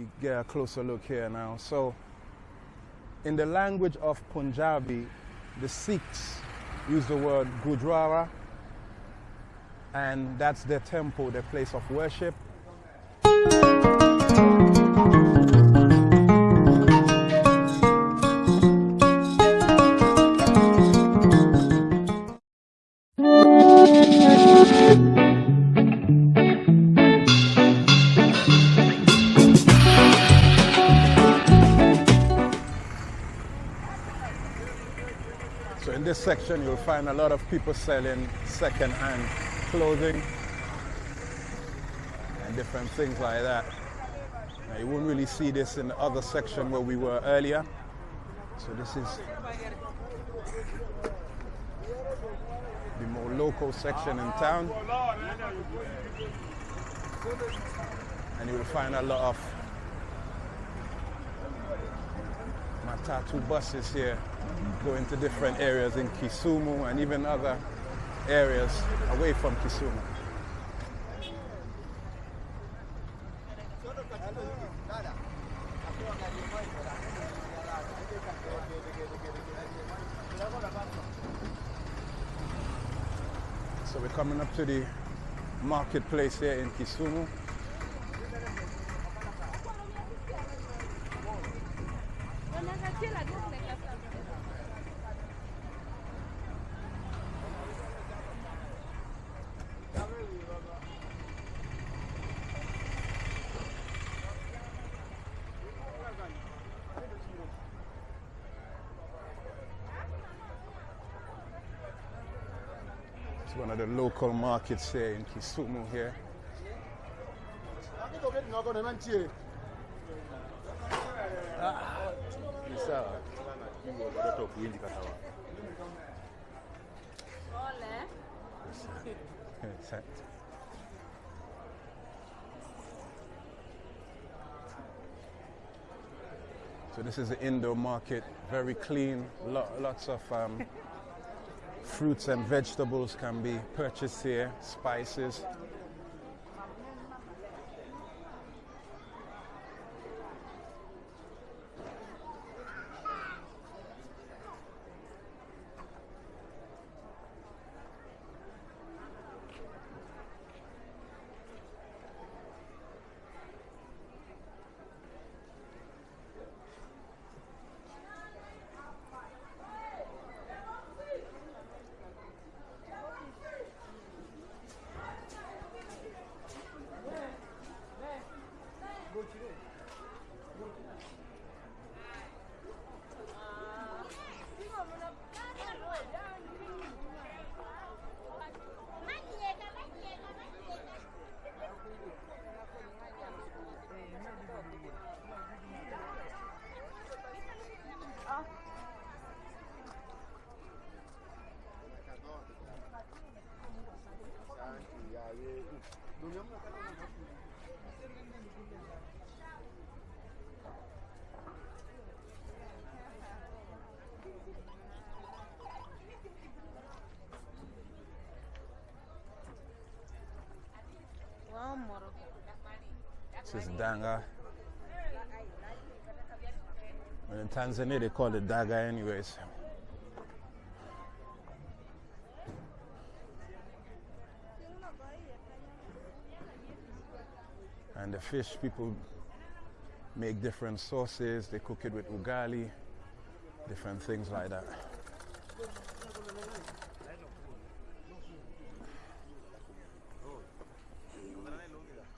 me get a closer look here now. So, in the language of Punjabi, the Sikhs use the word Gurdwara, and that's their temple, their place of worship. Section, you'll find a lot of people selling second-hand clothing and different things like that. Now, you won't really see this in the other section where we were earlier. So this is the more local section in town. And you will find a lot of Matatu buses here going to different areas in Kisumu and even other areas away from Kisumu. So we're coming up to the marketplace here in Kisumu. It's one of the local markets here in Kisumu here. So this is the indoor market, very clean. Lo- lots of um, fruits and vegetables can be purchased here, spices. Is. And in Tanzania, they call it daga, anyways. And the fish, people make different sauces. They cook it with ugali, different things like that.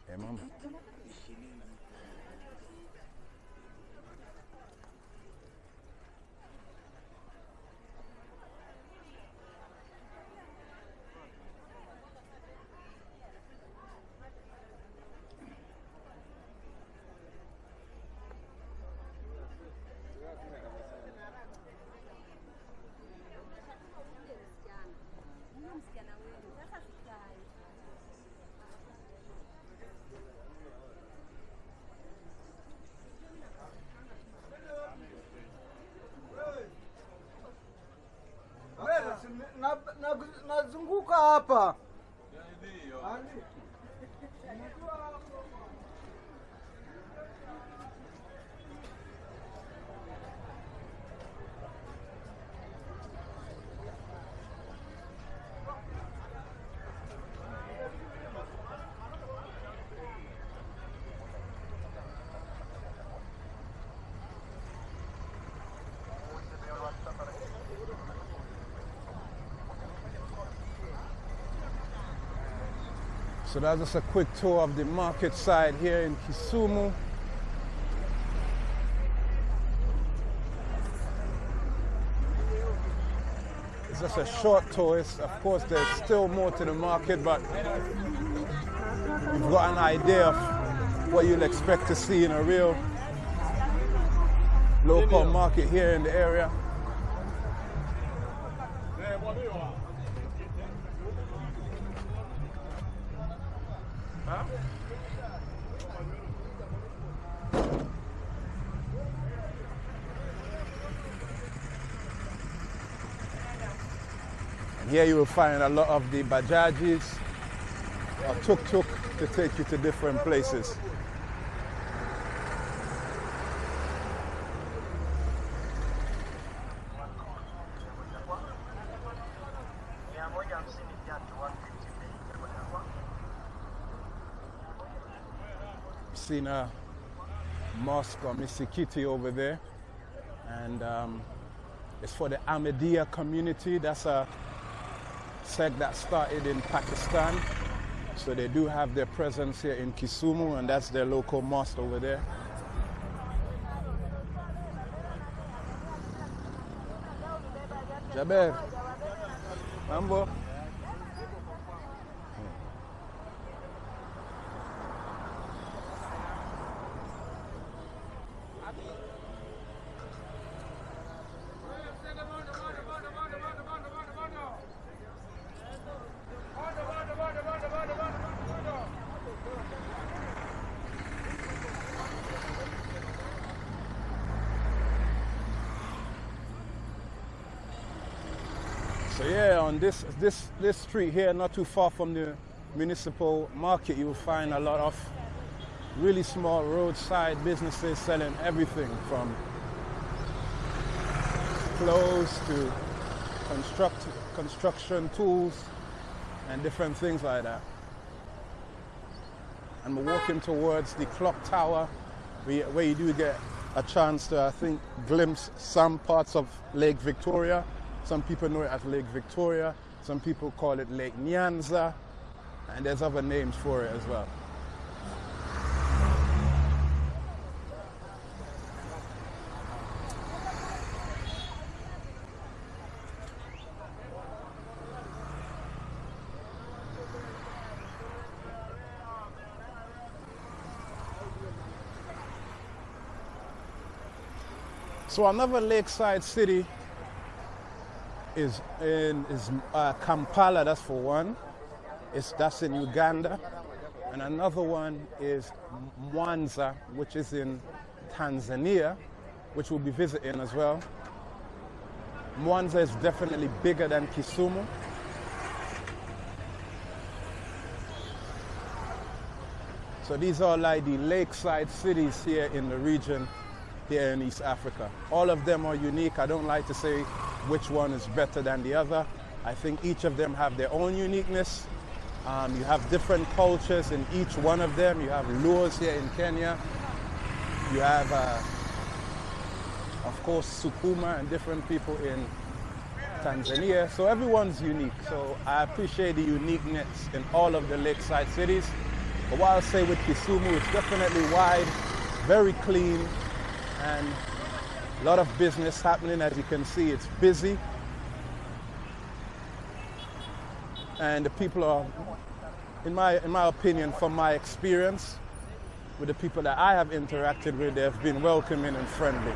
Hey, mama. So that's just a quick tour of the market side here in Kisumu. It's just a short tour. It's, of course, there's still more to the market, but you've got an idea of what you'll expect to see in a real local market here in the area. Here you will find a lot of the bajajis or tuk-tuk to take you to different places. Seen a mosque or misikiti over there, and um, it's for the Ahmadiyya community. That's a sect that started in Pakistan. So they do have their presence here in Kisumu, and that's their local mosque over there. Jaber, mambo. So yeah, on this this street here, not too far from the municipal market, you will find a lot of really small roadside businesses selling everything from clothes to construct construction tools and different things like that. And we're walking towards the clock tower, where you do get a chance to, I think, glimpse some parts of Lake Victoria. Some people know it as Lake Victoria. Some people call it Lake Nyanza. And there's other names for it as well. So another lakeside city is in is uh, Kampala. That's for one. It's that's in Uganda, and another one is Mwanza, which is in Tanzania, which we'll be visiting as well. Mwanza is definitely bigger than Kisumu. So these are like the lakeside cities here in the region here in East Africa. All of them are unique. I don't like to say which one is better than the other. I think each of them have their own uniqueness. Um, you have different cultures in each one of them. You have Luos here in Kenya. You have, uh, of course, Sukuma and different people in Tanzania. So everyone's unique. So I appreciate the uniqueness in all of the lakeside cities. But what I'll say with Kisumu, it's definitely wide, very clean, and a lot of business happening. As you can see, it's busy. And the people are, in my, in my opinion, from my experience, with the people that I have interacted with, they have been welcoming and friendly.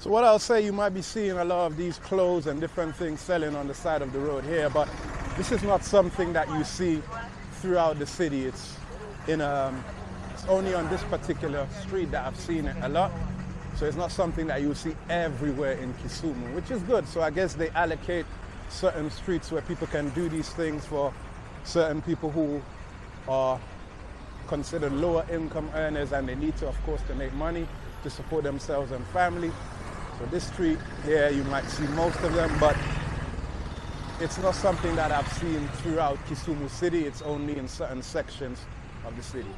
So what I'll say, you might be seeing a lot of these clothes and different things selling on the side of the road here, but this is not something that you see throughout the city. It's in um, it's only on this particular street that I've seen it a lot. So it's not something that you see everywhere in Kisumu, which is good. So I guess they allocate certain streets where people can do these things for certain people who are considered lower income earners and they need to, of course, to make money to support themselves and family. So this street here, you might see most of them, but it's not something that I've seen throughout Kisumu City. It's only in certain sections of the city.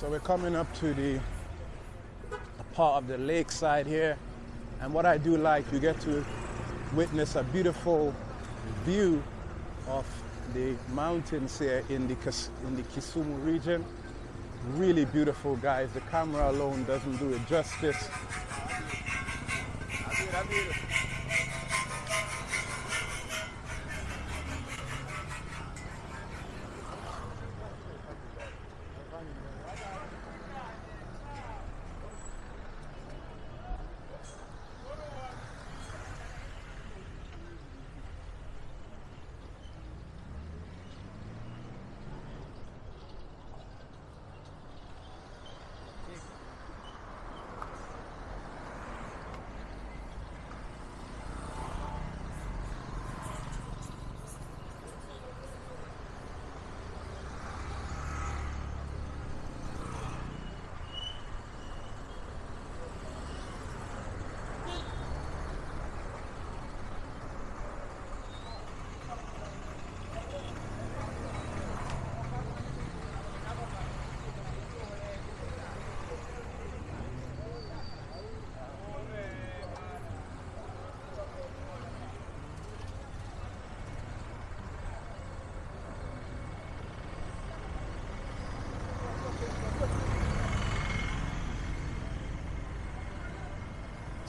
So we're coming up to the part of the lakeside here. And what I do like, you get to witness a beautiful view of the mountains here in the, in the Kisumu region. Really beautiful, guys. The camera alone doesn't do it justice.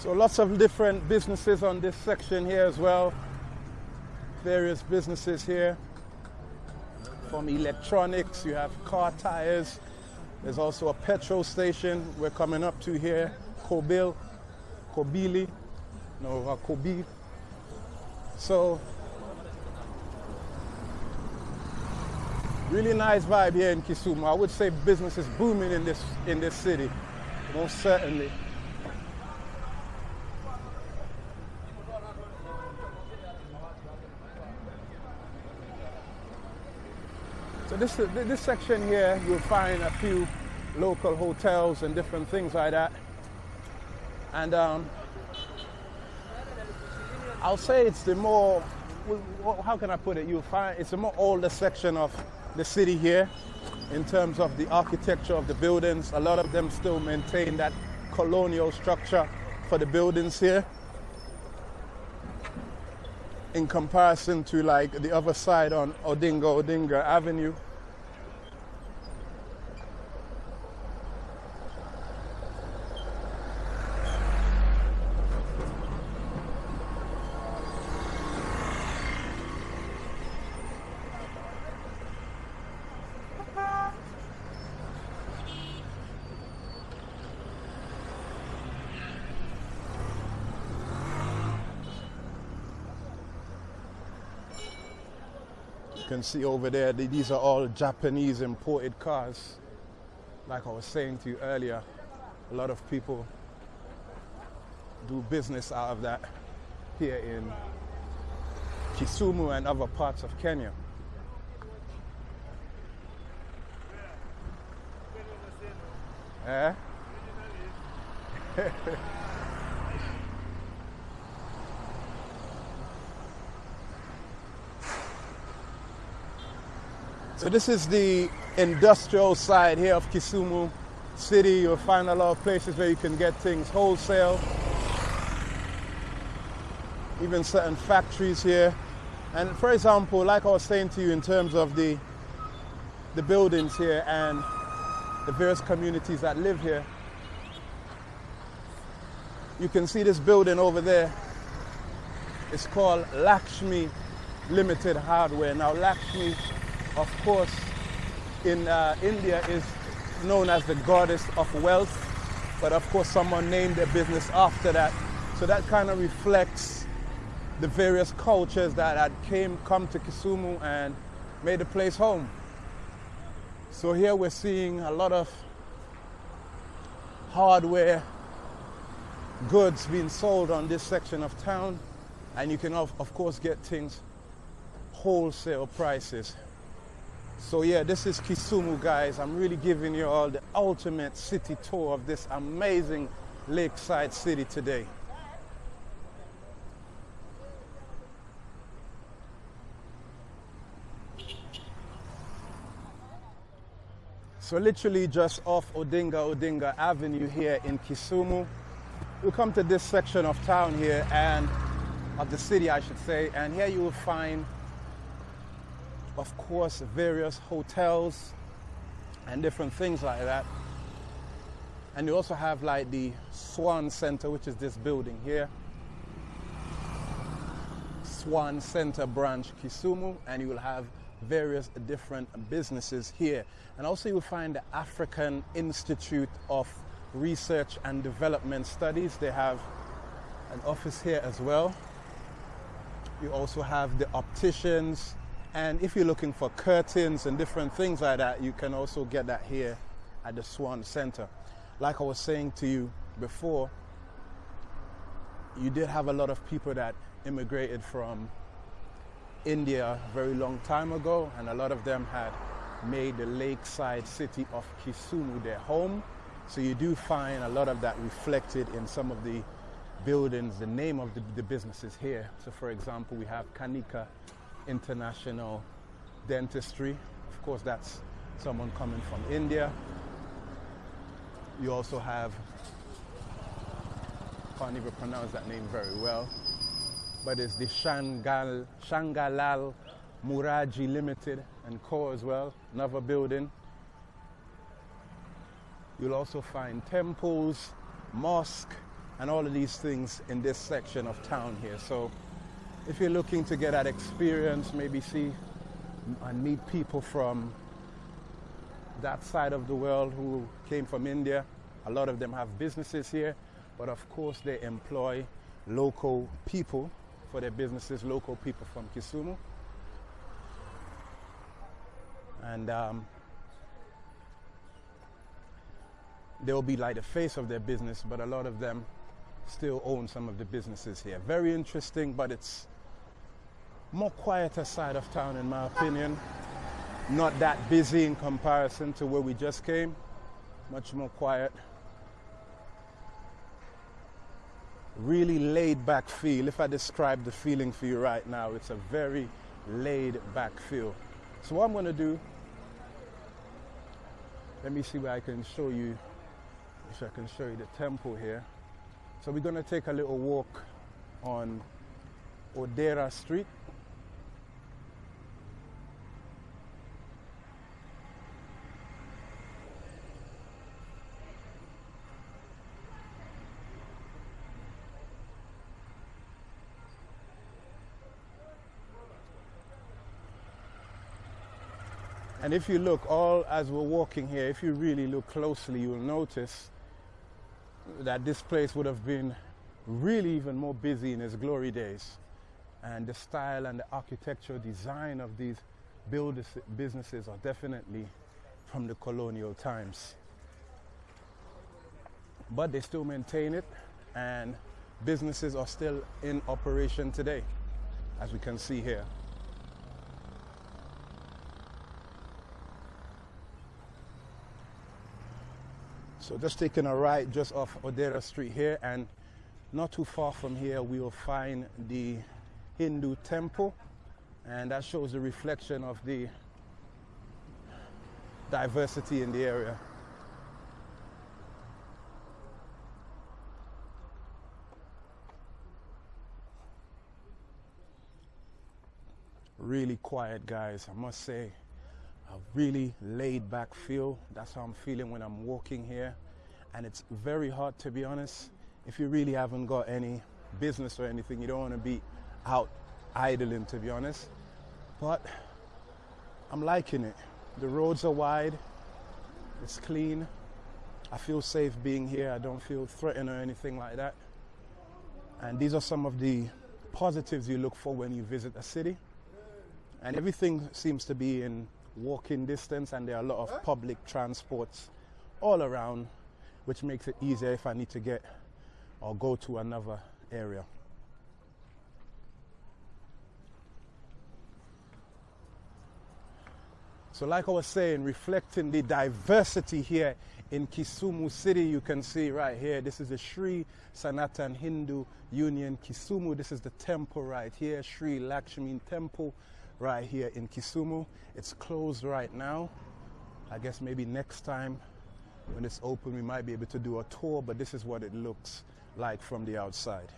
So lots of different businesses on this section here as well. Various businesses here. From electronics, you have car tires. There's also a petrol station we're coming up to here. Kobil, Kobili, no, uh. So, really nice vibe here in Kisumu. I would say business is booming in this in this city, most certainly. So this, this section here, you'll find a few local hotels and different things like that. And um, I'll say it's the more, how can I put it? You'll find it's a more older section of the city here in terms of the architecture of the buildings. A lot of them still maintain that colonial structure for the buildings here in comparison to like the other side on Oginga Odinga Avenue. Can see over there, these are all Japanese imported cars. Like I was saying to you earlier, a lot of people do business out of that here in Kisumu and other parts of Kenya. Eh? So this is the industrial side here of Kisumu City. You'll find a lot of places where you can get things wholesale. Even certain factories here. And for example, like I was saying to you in terms of the the buildings here and the various communities that live here, you can see this building over there. It's called Lakshmi Limited Hardware. Now Lakshmi of course, in uh, India is known as the goddess of wealth, but of course someone named their business after that. So that kind of reflects the various cultures that had came come to Kisumu and made the place home. So here we're seeing a lot of hardware goods being sold on this section of town and you can of, of course get things wholesale prices. So yeah, this is Kisumu, guys. I'm really giving you all the ultimate city tour of this amazing lakeside city today. So literally just off Oginga Odinga Avenue here in Kisumu. We come to this section of town here and of the city I should say and here you will find of course, various hotels and different things like that. And you also have like the Swan Center, which is this building here. Swan Center branch Kisumu, and you will have various different businesses here. And also you'll find the African Institute of Research and Development Studies. They have an office here as well. You also have the opticians, and if you're looking for curtains and different things like that, you can also get that here at the Swan Center. Like I was saying to you before, you did have a lot of people that immigrated from India a very long time ago, and a lot of them had made the lakeside city of Kisumu their home. So you do find a lot of that reflected in some of the buildings, the name of the, the businesses here. So for example, we have Kanika international dentistry. Of course, that's someone coming from India. You also have, can't even pronounce that name very well, but it's the Shangal, Shangalal Muraji Limited and Co. as well, another building. You'll also find temples, mosque, and all of these things in this section of town here. So if you're looking to get that experience, maybe see and meet people from that side of the world who came from India. A lot of them have businesses here, but of course they employ local people for their businesses, local people from Kisumu. And um, they'll be like the face of their business, but a lot of them still own some of the businesses here. Very interesting, but it's more quieter side of town in my opinion. Not that busy in comparison to where we just came. Much more quiet. Really laid back feel. If I describe the feeling for you right now, it's a very laid back feel. So what I'm going to do, let me see where I can show you, if I can show you the temple here. So we're going to take a little walk on Odera Street. And if you look, all as we're walking here, if you really look closely, you'll notice that this place would have been really even more busy in its glory days. And the style and the architectural design of these businesses are definitely from the colonial times. But they still maintain it, and businesses are still in operation today, as we can see here. So just taking a right just off Odera Street here and not too far from here we will find the Hindu temple and that shows the reflection of the diversity in the area. Really quiet guys, I must say. A really laid back feel. That's how I'm feeling when I'm walking here. And it's very hard to be honest. If you really haven't got any business or anything, you don't want to be out idling to be honest. But I'm liking it. The roads are wide, it's clean. I feel safe being here. I don't feel threatened or anything like that. And these are some of the positives you look for when you visit a city. And everything seems to be in walking distance, and there are a lot of public transports all around, which makes it easier if I need to get or go to another area. So, like I was saying, reflecting the diversity here in Kisumu City, you can see right here, this is the Sri Sanatan Hindu Union Kisumu. This is the temple right here, Sri Lakshmi Temple right here in Kisumu. It's closed right now. I guess maybe next time when it's open, we might be able to do a tour, but this is what it looks like from the outside.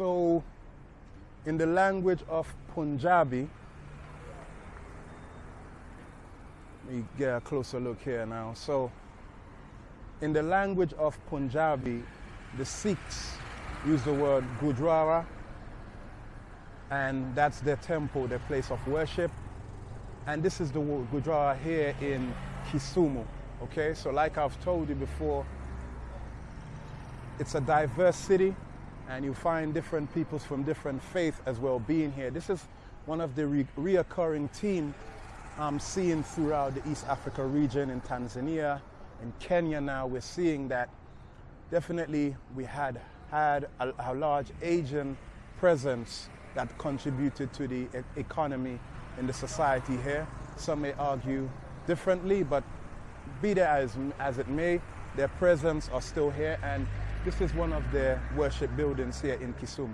So, in the language of Punjabi, let me get a closer look here now. So, in the language of Punjabi, the Sikhs use the word Gurdwara, and that's their temple, their place of worship. And this is the Gurdwara here in Kisumu. Okay, so like I've told you before, it's a diverse city and you find different peoples from different faiths as well being here. This is one of the re- reoccurring themes I'm um, seeing throughout the East Africa region in Tanzania, in Kenya now. We're seeing that definitely we had had a, a large Asian presence that contributed to the e- economy in the society here. Some may argue differently, but be that as, as it may, their presence are still here and this is one of the worship buildings here in Kisumu.